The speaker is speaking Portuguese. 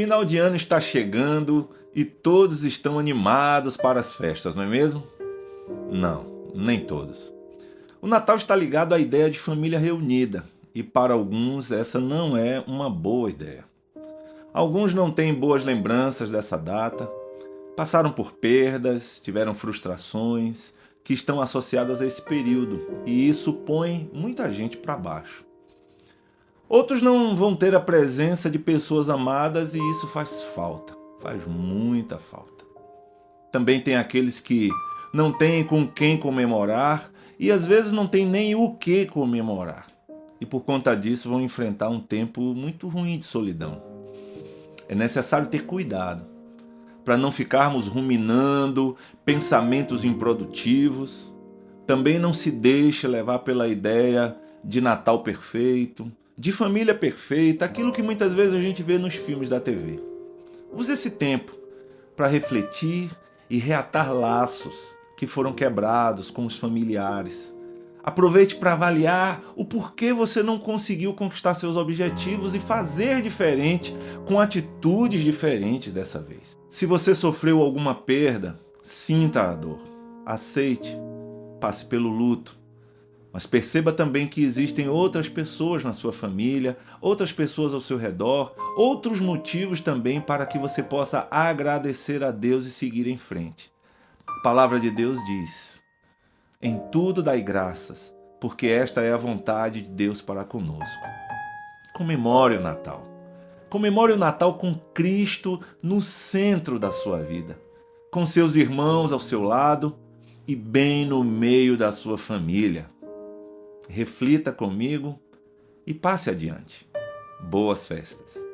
Final de ano está chegando e todos estão animados para as festas, não é mesmo? Não, nem todos. O Natal está ligado à ideia de família reunida e para alguns essa não é uma boa ideia. Alguns não têm boas lembranças dessa data, passaram por perdas, tiveram frustrações que estão associadas a esse período e isso põe muita gente para baixo. Outros não vão ter a presença de pessoas amadas e isso faz falta, faz muita falta. Também tem aqueles que não têm com quem comemorar e às vezes não tem nem o que comemorar. E por conta disso vão enfrentar um tempo muito ruim de solidão. É necessário ter cuidado para não ficarmos ruminando pensamentos improdutivos. Também não se deixe levar pela ideia de Natal perfeito, de família perfeita, aquilo que muitas vezes a gente vê nos filmes da TV. Use esse tempo para refletir e reatar laços que foram quebrados com os familiares. Aproveite para avaliar o porquê você não conseguiu conquistar seus objetivos e fazer diferente com atitudes diferentes dessa vez. Se você sofreu alguma perda, sinta a dor, aceite, passe pelo luto, mas perceba também que existem outras pessoas na sua família, outras pessoas ao seu redor, outros motivos também para que você possa agradecer a Deus e seguir em frente. A palavra de Deus diz, em tudo dai graças, porque esta é a vontade de Deus para conosco. Comemore o Natal. Comemore o Natal com Cristo no centro da sua vida, com seus irmãos ao seu lado e bem no meio da sua família reflita comigo e passe adiante. Boas festas!